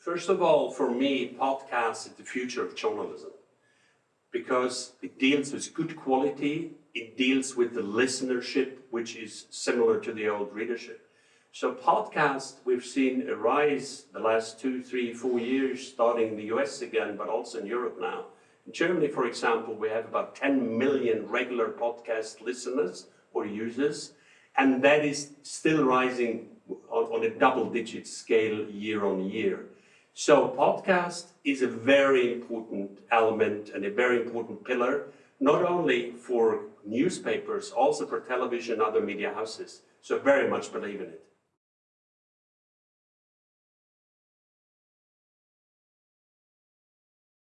First of all, for me, podcast is the future of journalism because it deals with good quality, it deals with the listenership, which is similar to the old readership. So podcast, we've seen a rise the last two, three, four years, starting in the US again, but also in Europe now. In Germany, for example, we have about 10 million regular podcast listeners or users, and that is still rising on, on a double-digit scale year on year. So podcast is a very important element and a very important pillar, not only for newspapers, also for television and other media houses. So very much believe in it.